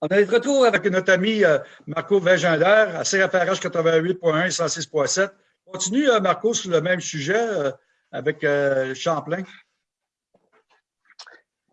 On est de retour avec notre ami euh, Marco Vingender à CFRH 88.1 et 106.7. Continue, euh, Marco, sur le même sujet euh, avec Champlain.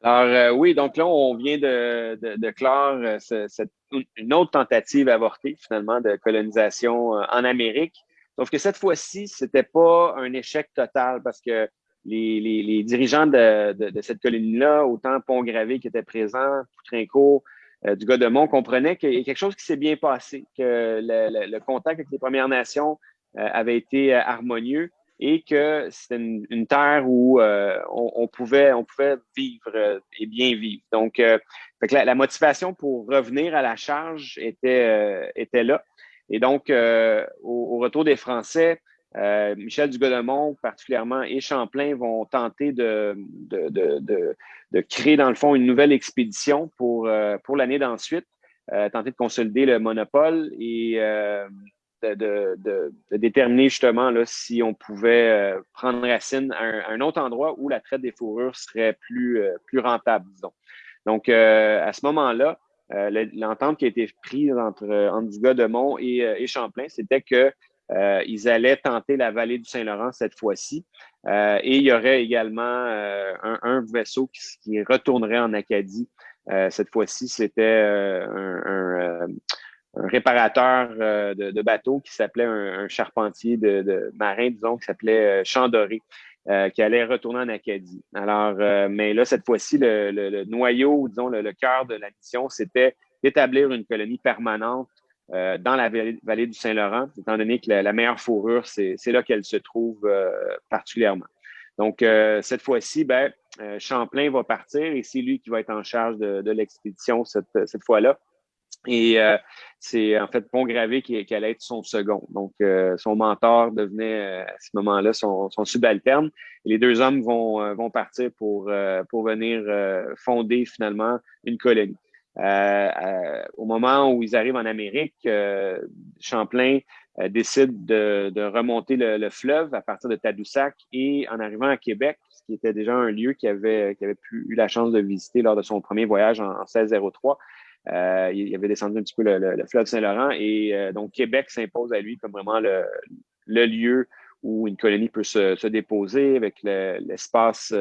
Alors oui, donc là, on vient de, de, clore cette, une autre tentative avortée, finalement, de colonisation en Amérique. Sauf que cette fois-ci, c'était pas un échec total parce que les, les, dirigeants de, de, cette colonie-là, autant Pont-Gravé qui était présent, Poutrincourt, euh, du Godemont, comprenaient qu'il y a quelque chose qui s'est bien passé, que le, contact avec les Premières Nations euh, avait été euh, harmonieux et que c'était une, terre où on, pouvait, on pouvait vivre et bien vivre. Donc, la, motivation pour revenir à la charge était, était là. Et donc, au, retour des Français, euh, Michel Dugodemont, particulièrement, et Champlain vont tenter de, créer, dans le fond, une nouvelle expédition pour, euh, l'année d'ensuite, euh, tenter de consolider le monopole et de, déterminer justement si on pouvait prendre racine à un, autre endroit où la traite des fourrures serait plus, rentable, disons. Donc, à ce moment-là, l'entente qui a été prise entre, entre et Champlain, c'était que euh, ils allaient tenter la vallée du Saint-Laurent cette fois-ci. Euh, et il y aurait également euh, un, vaisseau qui, retournerait en Acadie. cette fois-ci, c'était un, réparateur de, bateaux qui s'appelait un, charpentier de, marin, disons, qui s'appelait Chandoré. qui allait retourner en Acadie. Alors, mais là, cette fois-ci, le, noyau, disons, le, le cœur de la mission, c'était d'établir une colonie permanente euh, dans la vallée, du Saint-Laurent, étant donné que la, meilleure fourrure, c'est là qu'elle se trouve euh, particulièrement. Donc, euh, cette fois-ci, ben, Champlain va partir et c'est lui qui va être en charge de, l'expédition cette, cette fois-là. Et c'est en fait Pont-Gravé qui, qui, allait être son second. Donc, son mentor devenait à ce moment-là son, son, subalterne. Les deux hommes vont, vont partir pour, pour venir fonder finalement une colonie. Euh, euh, au moment où ils arrivent en Amérique, euh, Champlain décide de, remonter le, fleuve à partir de Tadoussac et en arrivant à Québec, ce qui était déjà un lieu qu'il avait, avait pu, eu la chance de visiter lors de son premier voyage en, 1603. il avait descendu un petit peu le, fleuve Saint-Laurent et donc Québec s'impose à lui comme vraiment le, lieu où une colonie peut se, déposer avec l'espace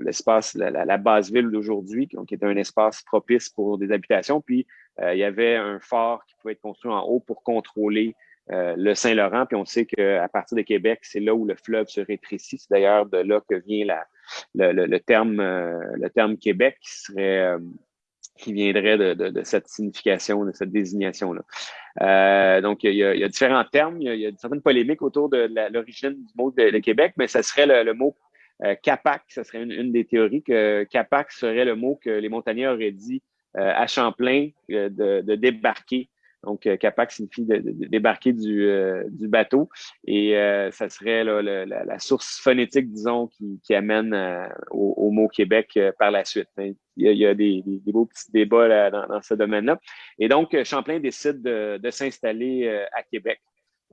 l'espace, la, base ville d'aujourd'hui, qui était un espace propice pour des habitations. Puis, euh, il y avait un phare qui pouvait être construit en haut pour contrôler euh, le Saint-Laurent. Puis, on sait qu'à partir de Québec, c'est là où le fleuve se rétrécit. C'est d'ailleurs de là que vient la, le, terme, euh, le terme Québec, qui serait qui viendrait de, cette signification, de cette désignation-là. donc, il y, a, différents termes, il y a, certaines polémiques autour de l'origine du mot de, Québec, mais ça serait le, mot euh, Capac, ce serait une, des théories que Capac serait le mot que les montagnais auraient dit euh, à Champlain euh, de, débarquer. Donc, Capac signifie de, débarquer du, bateau et ça serait la, source phonétique, disons, qui, amène au, mot Québec par la suite. Hein. Il y a, des, beaux petits débats dans, ce domaine-là. Et donc, Champlain décide de s'installer à Québec.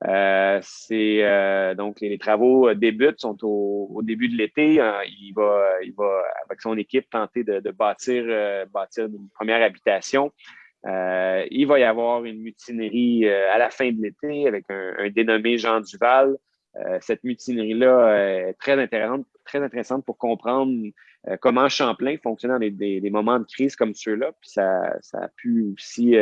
Euh, c'est euh, donc les, travaux euh, débutent, sont au, début de l'été. il va, il va avec son équipe tenter de, bâtir, bâtir une première habitation. il va y avoir une mutinerie à la fin de l'été avec un, dénommé Jean Duval. cette mutinerie-là est très intéressante, très intéressante pour comprendre comment Champlain fonctionne dans des, moments de crise comme ceux-là. Puis ça, ça a pu aussi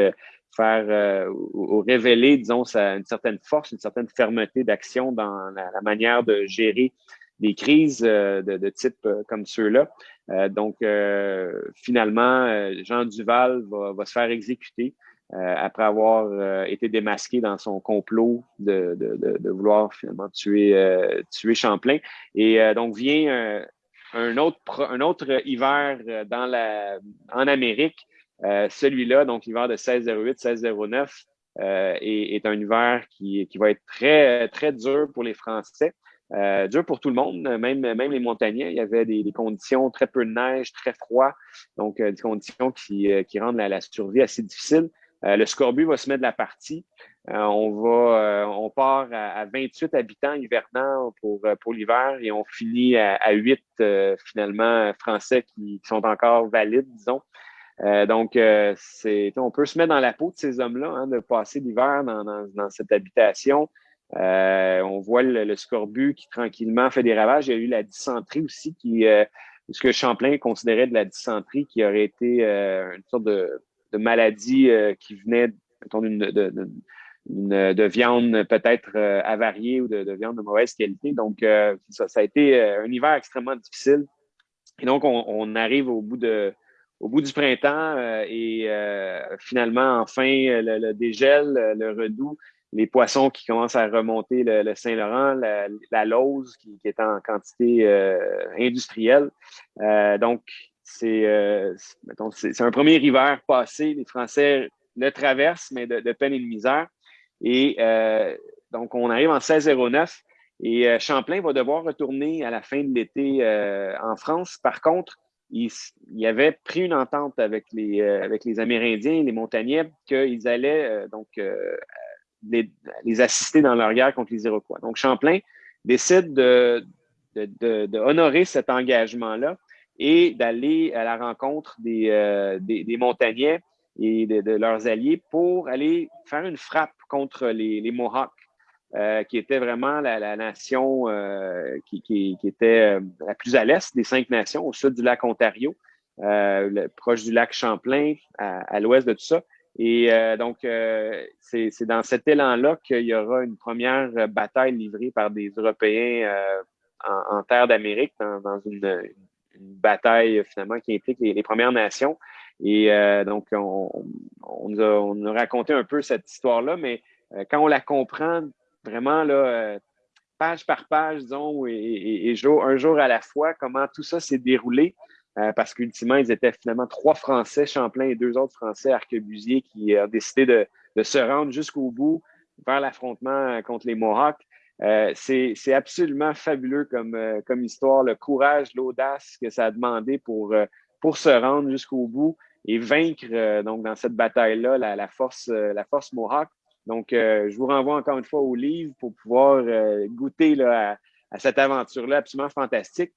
faire euh, ou, révéler, disons, une certaine force, une certaine fermeté d'action dans la, manière de gérer des crises euh, de, type euh, comme ceux-là. donc, finalement, Jean Duval va, se faire exécuter après avoir été démasqué dans son complot de, de vouloir finalement tuer, tuer Champlain. Et donc, vient un, autre, un autre hiver dans la, en Amérique euh, celui-là, donc l'hiver de 1608-1609, euh, est, un hiver qui, va être très, très dur pour les Français. Euh, dur pour tout le monde, même, même les montagnais. Il y avait des, conditions, très peu de neige, très froid, donc des conditions qui, qui rendent la, survie assez difficile. le scorbut va se mettre de la partie. on va, on part à, 28 habitants hivernants pour, pour l'hiver et on finit à, à 8 finalement français qui, qui, sont encore valides, disons. Donc, c'est, on peut se mettre dans la peau de ces hommes-là, hein, de passer l'hiver dans, dans, cette habitation. on voit le, scorbut qui tranquillement fait des ravages. Il y a eu la dysenterie aussi, qui, ce que Champlain considérait de la dysenterie, qui aurait été une sorte de, de maladie qui venait d'une de, de, viande peut-être euh, avariée ou de, viande de mauvaise qualité. Donc, euh, ça, a été euh, un hiver extrêmement difficile. Et donc, on, arrive au bout de au bout du printemps et finalement, enfin, le, dégel, le redout, les poissons qui commencent à remonter le, Saint-Laurent, la, la qui, est en quantité industrielle. donc, c'est un premier hiver passé. Les Français le traversent, mais de, peine et de misère. Et euh, donc, on arrive en 1609 et euh, Champlain va devoir retourner à la fin de l'été euh, en France. Par contre, il, avait pris une entente avec les, avec les Amérindiens, les montagnais, qu'ils allaient donc les, les, assister dans leur guerre contre les Iroquois. Donc, Champlain décide de, cet engagement-là et d'aller à la rencontre des, des, montagnais et de, leurs alliés pour aller faire une frappe contre les Mohawks, euh, qui était vraiment la, nation euh, qui, qui, était euh, la plus à l'est des cinq nations, au sud du lac Ontario, proche du lac Champlain, à, l'ouest de tout ça. Et donc, c'est dans cet élan-là qu'il y aura une première bataille livrée par des Européens en, terre d'Amérique, dans, une, bataille finalement qui implique les Premières Nations. Et euh, donc, on, nous a, raconté un peu cette histoire-là, mais euh, quand on la comprend vraiment, là, euh, page par page, disons, et, jour, un jour à la fois, comment tout ça s'est déroulé, parce qu'ultimement, ils étaient finalement trois Français, Champlain et deux autres Français, arquebusiers, qui ont décidé de, se rendre jusqu'au bout vers l'affrontement contre les Mohawks. c'est absolument fabuleux comme, histoire, le courage, l'audace que ça a demandé pour, se rendre jusqu'au bout et vaincre euh, donc dans cette bataille-là la, force, euh, la force Mohawk. Donc, euh, je vous renvoie encore une fois au livre pour pouvoir goûter là, à, cette aventure-là absolument fantastique.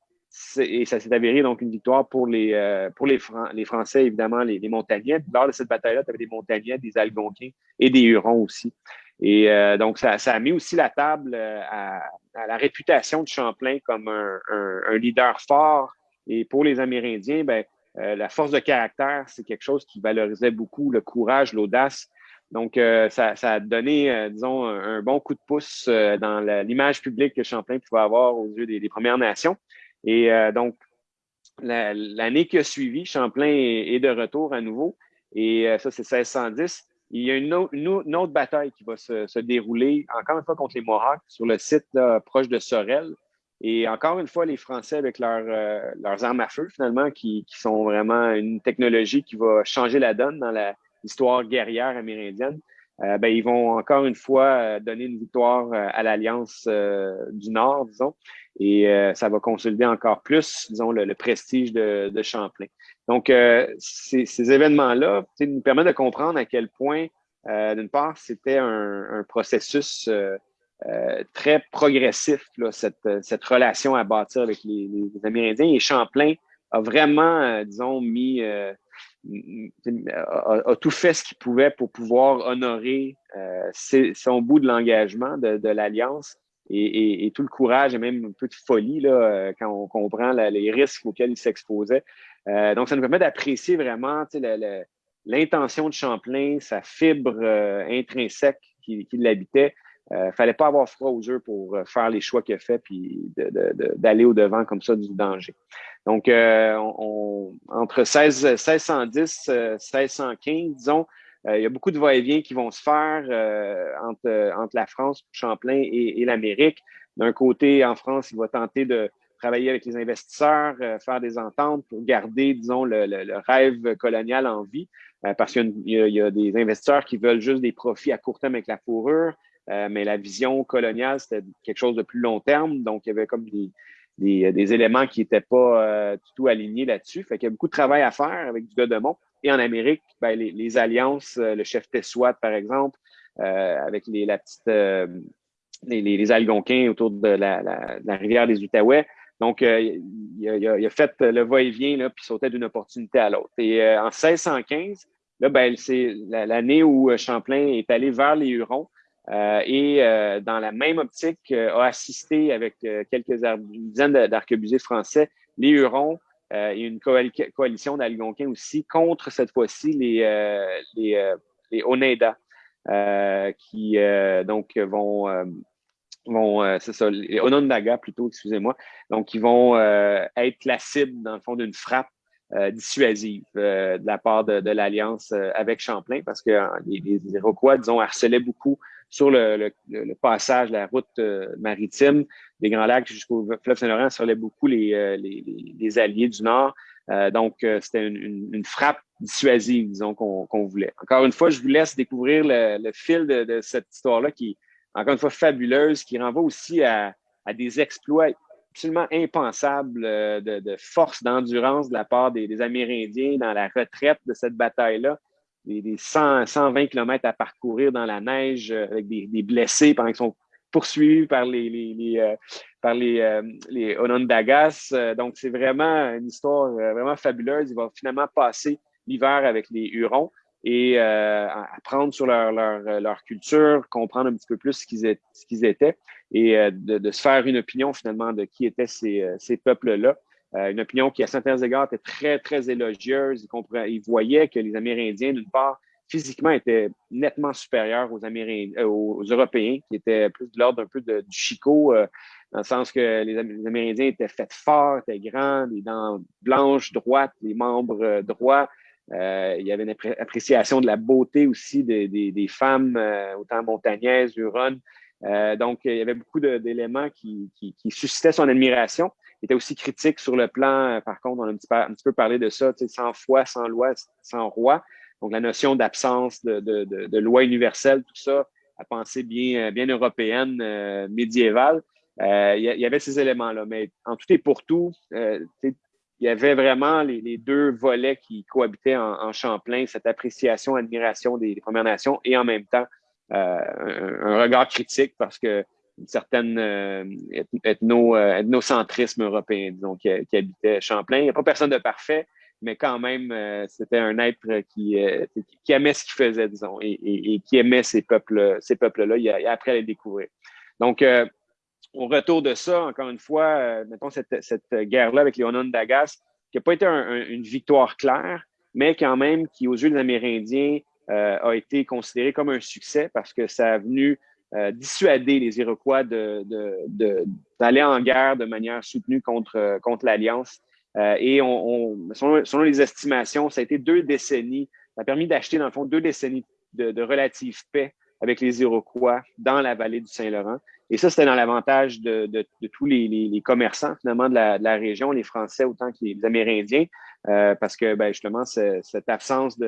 Et ça s'est avéré donc une victoire pour les, pour les, Français, évidemment, les, les montagnais. Lors de cette bataille-là, tu avais des montagnais, des Algonquins et des Hurons aussi. Et donc, ça, ça, a mis aussi la table à, à la réputation de Champlain comme un, un, un, leader fort. Et pour les Amérindiens, ben, euh, la force de caractère, c'est quelque chose qui valorisait beaucoup le courage, l'audace. Donc, euh, ça, a donné, euh, disons, un, bon coup de pouce dans l'image publique que Champlain pouvait avoir aux yeux des, Premières Nations. Et donc, l'année qui a suivi, Champlain est, de retour à nouveau. Et ça, c'est 1610. Il y a une, autre, bataille qui va se, dérouler, encore une fois, contre les Mohawks, sur le site proche de Sorel. Et encore une fois, les Français avec euh, leurs armes à feu, finalement, qui, sont vraiment une technologie qui va changer la donne dans l'histoire guerrière amérindienne, euh, ben, ils vont encore une fois euh, donner une victoire à l'Alliance du Nord, disons, et ça va consolider encore plus, disons, le, prestige de, Champlain. Donc, ces, événements-là nous permettent de comprendre à quel point, d'une part, c'était un, processus euh, très progressif, là, cette, relation à bâtir avec les, Amérindiens. Et Champlain a vraiment, euh, disons, mis, euh, a, tout fait ce qu'il pouvait pour pouvoir honorer son bout de l'engagement de, de l'Alliance et, et, tout le courage et même un peu de folie là, quand on comprend les risques auxquels il s'exposait. donc, ça nous permet d'apprécier vraiment l'intention de Champlain, sa fibre intrinsèque qui, qui l'habitait. Euh, fallait pas avoir froid aux yeux pour euh, faire les choix qu'il a fait puis d'aller au-devant comme ça du danger. Donc, euh, on, entre 16, 1610 1615, disons, euh, il y a beaucoup de va-et-vient qui vont se faire entre, entre la France, Champlain et, et l'Amérique. D'un côté, en France, il va tenter de travailler avec les investisseurs, faire des ententes pour garder, disons, le, le, le rêve colonial en vie, parce qu'il y, y, a des investisseurs qui veulent juste des profits à court terme avec la fourrure. Euh, mais la vision coloniale, c'était quelque chose de plus long terme. Donc, il y avait comme des, des, des éléments qui n'étaient pas euh, du tout alignés là-dessus. Fait qu'il y a beaucoup de travail à faire avec du Godemont. Et en Amérique, ben, les, les, alliances, euh, le chef Tessouat, par exemple, avec les, la petite, les, les, Algonquins autour de la, la, la rivière des Outaouais, Donc, il a, fait le va-et-vient, puis sautait d'une opportunité à l'autre. Et en 1615, là, ben, c'est l'année où Champlain est allé vers les Hurons. Et dans la même optique, a assisté avec quelques une dizaine d'arquebusiers français, les Hurons et une coalition d'Algonquins aussi contre cette fois-ci les, les, les Oneida. Euh, qui euh, donc vont euh, vont, c'est ça, les Onondaga plutôt, excusez-moi. Donc, ils vont être la cible, dans le fond, d'une frappe dissuasive de la part de, l'Alliance avec Champlain, parce que les, les, Iroquois, disons, harcelaient beaucoup sur le, le, passage, la route maritime des Grands Lacs jusqu'au fleuve Saint-Laurent, harcelaient beaucoup les, les, les, alliés du Nord. donc, c'était une, frappe dissuasive, disons, qu'on voulait. Encore une fois, je vous laisse découvrir le, fil de, cette histoire-là qui encore une fois, fabuleuse, qui renvoie aussi à, des exploits absolument impensables euh, de, force, d'endurance de la part des, Amérindiens dans la retraite de cette bataille-là. Des, 120 km à parcourir dans la neige euh, avec des, blessés pendant qu'ils sont poursuivis par les, les, euh, par les, les Onondagas. donc, c'est vraiment une histoire vraiment fabuleuse. Il va finalement passer l'hiver avec les Hurons et euh, apprendre sur leur, leur, leur, culture, comprendre un petit peu plus ce qu'ils étaient et euh, de, de, se faire une opinion finalement de qui étaient ces, euh, ces peuples-là. Euh, une opinion qui, à certains égards, était très, très élogieuse. Ils voyaient que les Amérindiens, d'une part, physiquement, étaient nettement supérieurs aux, Amérindiens, aux Européens, qui étaient plus de l'ordre un peu de, du Chico, dans le sens que les, Amérindiens étaient faits forts, étaient grands, les dents blanches, droites, les membres droits. Euh, il y avait une appréciation de la beauté aussi des, femmes, euh, autant montagnaises, huronnes. Euh, donc, il y avait beaucoup d'éléments qui, suscitaient son admiration. Était aussi critique sur le plan, par contre, on a un petit, peu, un parlé de ça, sans foi, sans loi, sans roi. Donc, la notion d'absence de, loi universelle, tout ça, à penser bien, bien européenne, médiévale. il y avait ces éléments-là. Mais en tout et pour tout, il y avait vraiment les, deux volets qui cohabitaient en, Champlain, cette appréciation, admiration des, Premières Nations et en même temps euh, un, regard critique parce que une certaine euh, euh, ethnocentrisme européen, disons, qui, habitait Champlain. Il n'y a pas personne de parfait, mais quand même, c'était un être qui, aimait ce qu'il faisait, disons, et, qui aimait ces peuples, ces peuples-là. Il, après les découvrir. Donc, au retour de ça, encore une fois, euh, mettons cette, guerre-là avec les Onondagas, qui n'a pas été une victoire claire, mais quand même qui, aux yeux des Amérindiens, euh, a été considéré comme un succès parce que ça a venu euh, dissuader les Iroquois d'aller de, en guerre de manière soutenue contre, contre l'Alliance. et on, selon, les estimations, ça a été deux décennies, ça a permis d'acheter, dans le fond, deux décennies de, de relative paix avec les Iroquois dans la vallée du Saint-Laurent. Et ça, c'était dans l'avantage de, de, de, tous les, les, commerçants, finalement, de la, de région, les Français autant que les Amérindiens, euh, parce que, ben, justement, cette absence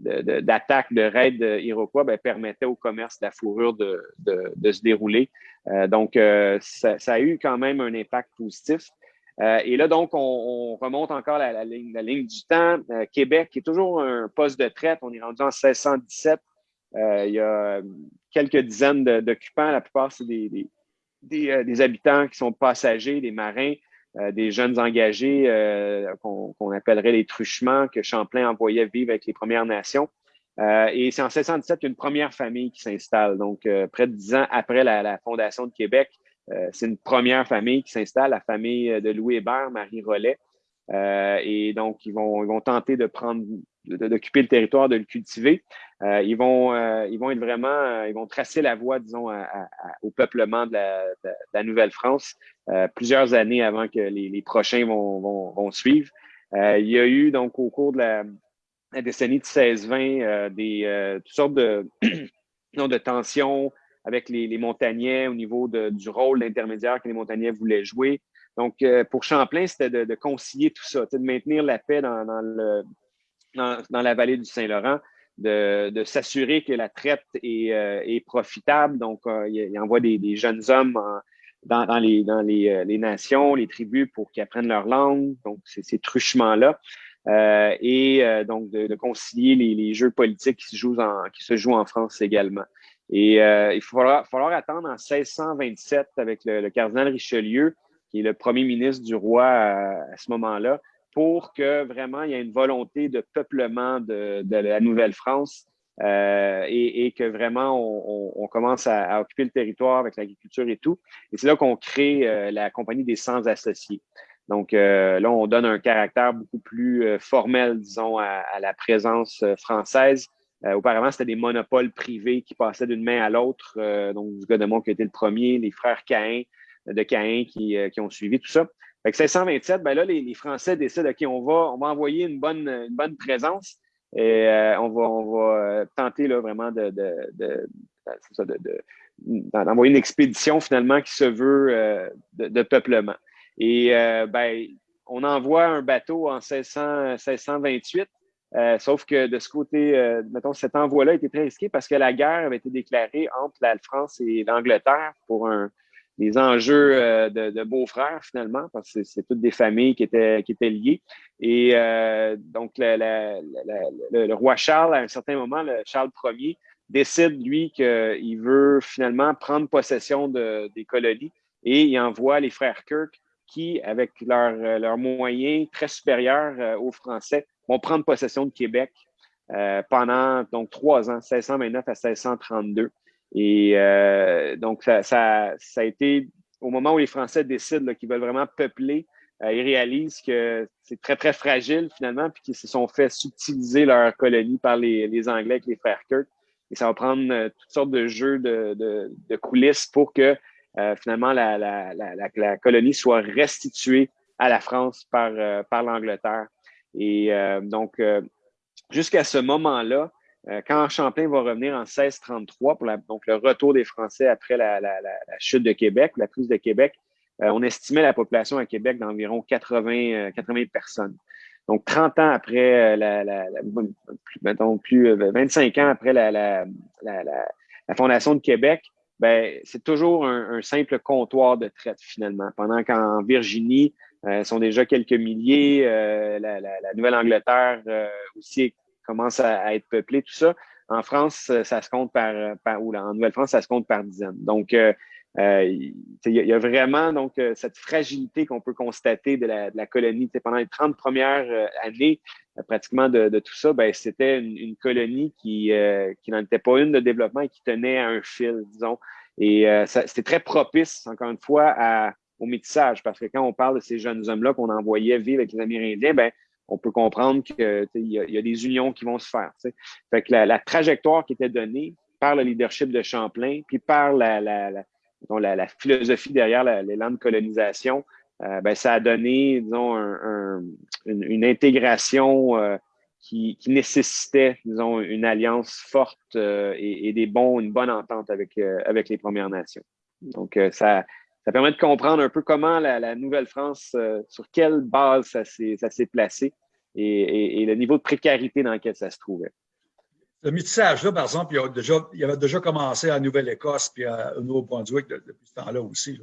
d'attaque, de, de, raid iroquois ben, permettait au commerce de la fourrure de, se dérouler. Euh, donc, euh, ça, a eu quand même un impact positif. Euh, et là, donc, on, on remonte encore la, ligne, du temps. Québec est toujours un poste de traite. On est rendu en 1617. Euh, il y a quelques dizaines d'occupants. La plupart, c'est des, habitants qui sont passagers, des marins, euh, des jeunes engagés qu'on appellerait les truchements que Champlain envoyait vivre avec les Premières Nations. et c'est en 1617 qu'il y a une première famille qui s'installe. Donc, près de dix ans après la, fondation de Québec, c'est une première famille qui s'installe, la famille de Louis Hébert, Marie Rollet. et donc, ils vont, ils vont tenter de prendre d'occuper le territoire, de le cultiver. Euh, ils, vont, euh, ils vont être vraiment, euh, ils vont tracer la voie, disons, au peuplement de la, Nouvelle-France plusieurs années avant que les, prochains vont, vont, suivre. il y a eu, donc, au cours de la, décennie de 16-20, des toutes sortes de, de tensions avec les, les montagnais au niveau de, du rôle d'intermédiaire que les montagnais voulaient jouer. Donc, pour Champlain, c'était de, concilier tout ça, de maintenir la paix dans, la vallée du Saint-Laurent, de, s'assurer que la traite est, euh, profitable. Donc, euh, il, envoie des, jeunes hommes dans, les, dans euh, les, nations, les tribus pour qu'ils apprennent leur langue. Donc, c'est ces truchements-là. et donc, de, concilier les, jeux politiques qui se, jouent en, qui se jouent en France également. Et il va falloir, attendre en 1627 avec le, cardinal Richelieu qui est le premier ministre du roi à, ce moment-là, pour que vraiment il y ait une volonté de peuplement de, la Nouvelle-France euh, et, que vraiment on, commence à, occuper le territoire avec l'agriculture et tout. Et c'est là qu'on crée euh, la Compagnie des Sans Associés. Donc euh, là, on donne un caractère beaucoup plus formel, disons, à, la présence française. auparavant, c'était des monopoles privés qui passaient d'une main à l'autre. donc, Godemont qui a été le premier, les frères Caïn, de Caïn qui, euh, qui, ont suivi tout ça. Fait que 1627, ben là, les, Français décident, OK, on va, on va envoyer une bonne, une bonne présence et euh, on va, euh, tenter là, vraiment de, de, de, d'envoyer une expédition finalement qui se veut de, peuplement. Et ben, on envoie un bateau en 1600, 1628, sauf que de ce côté, mettons, cet envoi-là était très risqué parce que la guerre avait été déclarée entre la France et l'Angleterre pour un, des enjeux euh, de, de beaux-frères finalement, parce que c'est toutes des familles qui étaient, qui étaient liées. Et euh, donc, le, roi Charles, à un certain moment, le Charles Ier, décide, lui, qu'il veut finalement prendre possession de, des colonies et il envoie les frères Kirk qui, avec leurs leur moyens très supérieurs euh, aux Français, vont prendre possession de Québec pendant donc trois ans, 1629 à 1632. Et euh, donc, ça, ça, ça, a été au moment où les Français décident qu'ils veulent vraiment peupler, euh, ils réalisent que c'est très, très fragile finalement, puis qu'ils se sont fait subtiliser leur colonie par les, les Anglais avec les frères Kirk. Et ça va prendre euh, toutes sortes de jeux de, de, de coulisses pour que euh, finalement la, la, la, la, colonie soit restituée à la France par, euh, par l'Angleterre. Et donc, jusqu'à ce moment-là, quand Champlain va revenir en 1633 pour donc le retour des Français après la, chute de Québec, la prise de Québec, euh, on estimait la population à Québec d'environ 80, 80 euh, personnes. Donc, 30 ans après, la, mettons plus 25 ans après la, fondation de Québec, ben, c'est toujours un, un, simple comptoir de traite finalement. Pendant qu'en Virginie, euh, sont déjà quelques milliers, la, Nouvelle-Angleterre aussi commence à, être peuplé, tout ça. En France, euh, ça se compte par, euh, par ou en Nouvelle-France, ça se compte par dizaines. Donc, euh, il y, a vraiment donc cette fragilité qu'on peut constater de la, colonie. pendant les 30 premières années, pratiquement de, tout ça, ben, c'était une, colonie qui, qui n'en était pas une de développement et qui tenait à un fil, disons. Et c'était très propice, encore une fois, au métissage, parce que quand on parle de ces jeunes hommes-là qu'on envoyait vivre avec les Amérindiens, ben, on peut comprendre qu'il y, a des unions qui vont se faire. Fait que la, trajectoire qui était donnée par le leadership de Champlain, puis par la, la, la, philosophie derrière l'élan de colonisation, euh, ben, ça a donné, disons, une, intégration euh, qui, qui, nécessitait, disons, une alliance forte euh, et, des bons, une bonne entente avec, avec les Premières Nations. Donc, ça, ça permet de comprendre un peu comment la, Nouvelle-France, euh, sur quelle base ça s'est placé et, le niveau de précarité dans lequel ça se trouvait. Le métissage-là, par exemple, il, déjà, il, avait déjà commencé à Nouvelle-Écosse puis au Nouveau-Brunswick depuis ce temps-là aussi.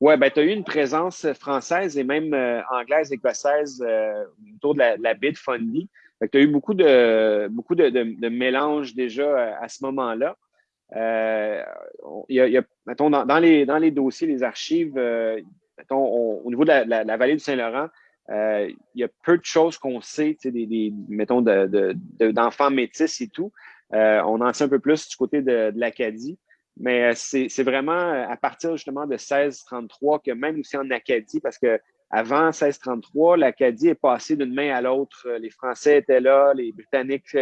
Oui, ben, tu as eu une présence française et même euh, anglaise, écossaise euh, autour de la, baie de Fundy. Tu as eu beaucoup de, beaucoup de, de mélanges déjà à ce moment-là. Euh, mettons, dans, les, dans les dossiers, les archives, euh, mettons, au niveau de la, vallée du Saint-Laurent, euh, il y a peu de choses qu'on sait, des, des, mettons, d'enfants de, métis et tout. on en sait un peu plus du côté de, l'Acadie. Mais c'est vraiment à partir justement de 1633 que même aussi en Acadie, parce que avant 1633, l'Acadie est passée d'une main à l'autre. Les Français étaient là, les Britanniques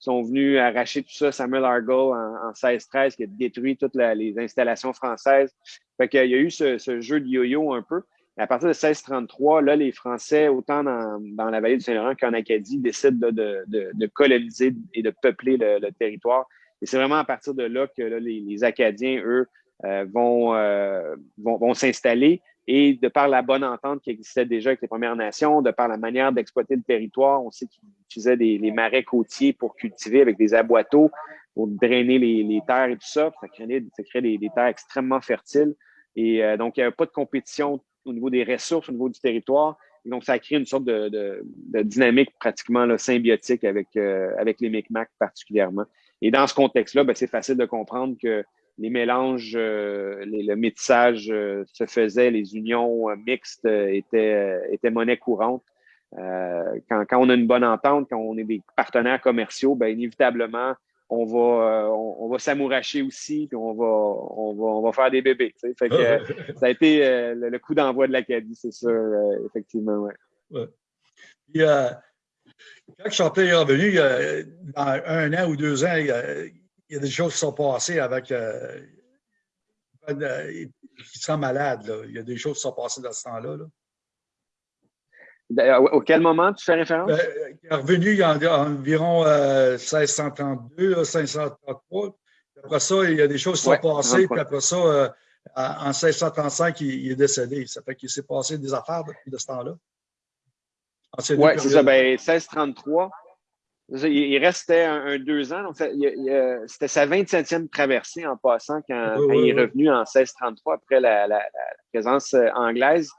sont venus arracher tout ça, Samuel Argyle en, 1613, qui a détruit toutes les installations françaises. Fait qu'il y a eu ce, jeu de yo-yo un peu. à partir de 1633, là, les Français, autant dans, la vallée du Saint-Laurent qu'en Acadie, décident de, coloniser et de peupler le, territoire. Et c'est vraiment à partir de là que les, Acadiens, eux, euh, euh, vont, vont s'installer. Et de par la bonne entente qui existait déjà avec les Premières Nations, de par la manière d'exploiter le territoire, on sait qu'ils utilisaient des, les marais côtiers pour cultiver avec des aboiteaux, pour drainer les, terres et tout ça. Ça crée, crée des, terres extrêmement fertiles. Et euh, donc, il n'y avait pas de compétition au niveau des ressources, au niveau du territoire. Et donc, ça a créé une sorte de, dynamique pratiquement symbiotique avec, euh, avec les Micmacs particulièrement. Et dans ce contexte-là, ben, c'est facile de comprendre que les mélanges, le métissage se faisait, les unions mixtes étaient, étaient monnaie courante. quand, quand, on a une bonne entente, quand on est des partenaires commerciaux, bien inévitablement, on va, on, va s'amouracher aussi, puis on va, on va, on va faire des bébés. Fait que, ça a été le, coup d'envoi de l'Acadie, c'est sûr, effectivement. Ouais. ouais. Puis, quand Champlain est revenu, dans un an ou deux ans, il y a, des choses qui sont passées avec. Euh, il sent malade. Là. Il y a des choses qui sont passées dans ce temps-là. Au quel moment tu fais référence? Ben, il est revenu il y a environ 1632, 1633. Après ça, il y a des choses qui sont passées. Puis après ça, euh, en 1635, il, est décédé. Ça fait qu'il s'est passé des affaires depuis de ce temps-là. Oui, c'est ça. Ben, 1633. Il restait un, deux ans. C'était sa 27e traversée en passant quand, il est revenu en 1633 après la, présence euh, anglaise.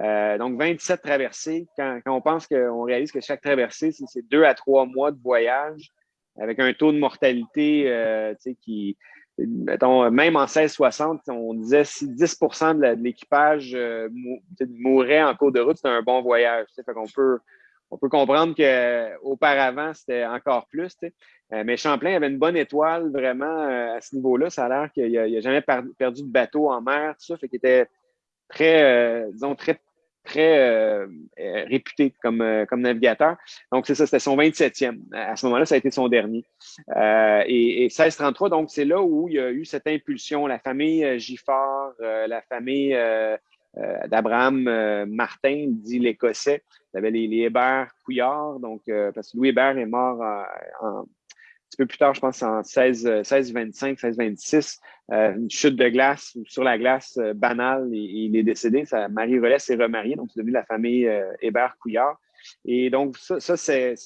Euh, donc, 27 traversées. Quand, on pense qu'on réalise que chaque traversée, c'est deux à trois mois de voyage avec un taux de mortalité euh, qui, mettons, même en 1660, on disait si 10% de l'équipage euh, mourait en cours de route, c'était un bon voyage. Fait qu'on peut, on peut comprendre qu'auparavant, c'était encore plus. Euh, mais Champlain avait une bonne étoile vraiment euh, à ce niveau-là. Ça a l'air qu'il n'a jamais perdu de bateau en mer, tout ça, fait qu'il était très, disons, très très euh, euh, réputé comme, euh, comme navigateur. Donc, c'est ça, c'était son 27e. À ce moment-là, ça a été son dernier. et, et 1633, donc, c'est là où il y a eu cette impulsion. La famille Giffard, la famille d'Abraham Martin, dit l'Écossais. Il y avait les, les Hébert Couillard, donc, parce que Louis Hébert est mort en, un petit peu plus tard, je pense en 16, 16 25, 16, 26, une chute de glace sur la glace euh, banale il est décédé. Sa Marie-Relais s'est remariée, donc c'est devenu la famille euh, Hébert-Couillard. Et donc, ça, ça c'est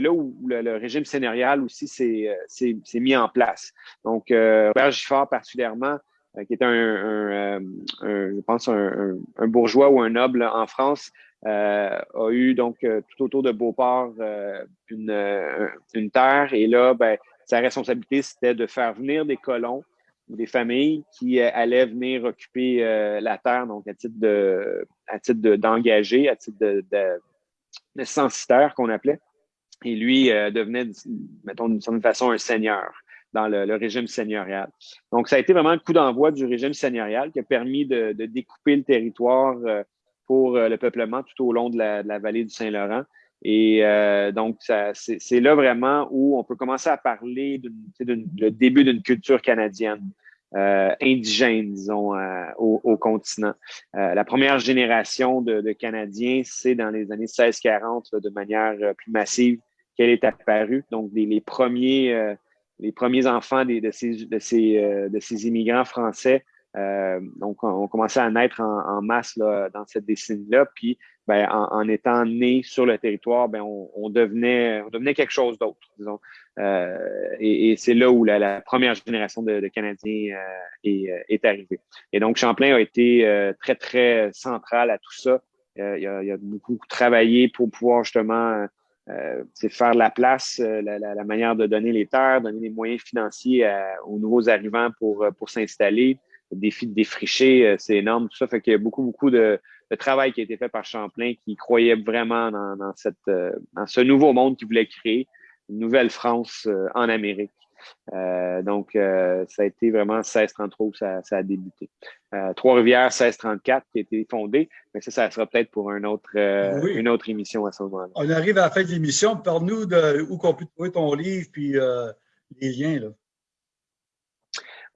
là où le, régime seigneurial aussi s'est euh, mis en place. Donc, euh, Robert Giffard particulièrement, qui était un, un, un, je pense, un, bourgeois ou un noble en France, euh, a eu donc euh, tout autour de Beauport euh, une, une, terre. Et là, ben, sa responsabilité, c'était de faire venir des colons des familles qui allaient venir occuper la terre, donc à titre de à titre d'engagé, à titre de, de, censitaire qu'on appelait. Et lui devenait, mettons, d'une certaine façon, un seigneur dans le, régime seigneurial. Donc, ça a été vraiment le coup d'envoi du régime seigneurial qui a permis de, découper le territoire pour euh, le peuplement tout au long de la, vallée du Saint-Laurent. Et euh, donc, c'est là vraiment où on peut commencer à parler du début d'une culture canadienne. Euh, indigène, disons, au, continent. la première génération de, Canadiens, c'est dans les années 1640, de manière plus massive, qu'elle est apparue. Donc, les, premiers, les premiers enfants de, ces, de, ces, immigrants français euh, donc, on, commençait à naître en, masse dans cette décennie-là. Puis, ben, en, étant né sur le territoire, ben, on, devenait, quelque chose d'autre, disons. Euh, et, c'est là où la, première génération de, Canadiens euh, est, arrivée. Et donc, Champlain a été très, très central à tout ça. il, a, beaucoup travaillé pour pouvoir justement c'est faire la place, la, la, manière de donner les terres, donner les moyens financiers aux nouveaux arrivants pour, pour s'installer, défi de défricher, euh, c'est énorme, tout ça. Fait qu'il y a beaucoup, beaucoup de, travail qui a été fait par Champlain qui croyait vraiment dans, cette, euh, dans ce nouveau monde qu'il voulait créer, une nouvelle France euh, en Amérique. Donc, ça a été vraiment 1633 où ça, ça a débuté. Trois-Rivières, 1634 qui a été fondé, mais ça, ça sera peut-être pour un autre, une autre émission à ce moment-là. On arrive à la fin de l'émission. Parle-nous de où qu'on peut trouver ton livre puis les liens. Là.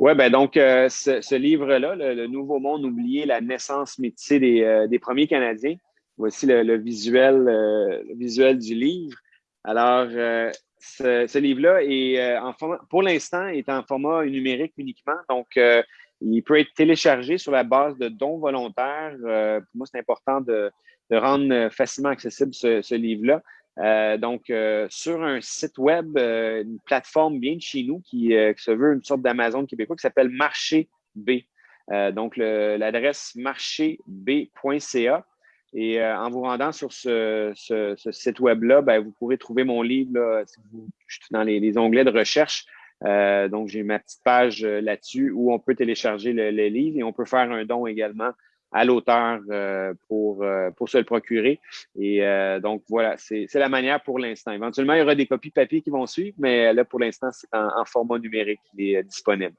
Oui, ben donc, euh, ce, livre-là, le, Nouveau Monde oublié, la naissance métissée des, euh, des premiers Canadiens. Voici le, visuel, euh, le visuel du livre. Alors, ce, livre-là est en format, pour l'instant, est en format numérique uniquement. Donc, il peut être téléchargé sur la base de dons volontaires. pour moi, c'est important de, rendre facilement accessible ce, livre-là. Euh, donc, euh, sur un site web, euh, une plateforme bien de chez nous qui, se veut une sorte d'Amazon québécois qui s'appelle Marché B. donc, l'adresse marchéb.ca. Et en vous rendant sur ce, site web-là, ben, vous pourrez trouver mon livre là, si vous, dans les, onglets de recherche. donc, j'ai ma petite page là-dessus où on peut télécharger le, livre et on peut faire un don également à l'auteur pour, pour se le procurer. Et donc, voilà, c'est la manière pour l'instant. Éventuellement, il y aura des copies papier qui vont suivre, mais là, pour l'instant, c'est en, format numérique qui est disponible.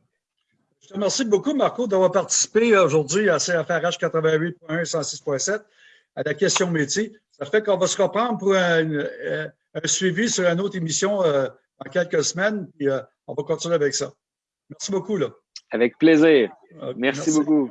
Je te remercie beaucoup, Marco, d'avoir participé aujourd'hui à CFRH 88.1 106.7 à la question métier. Ça fait qu'on va se reprendre pour un, euh, suivi sur une autre émission euh, dans quelques semaines, puis euh, on va continuer avec ça. Merci beaucoup. Là. Avec plaisir. merci, beaucoup.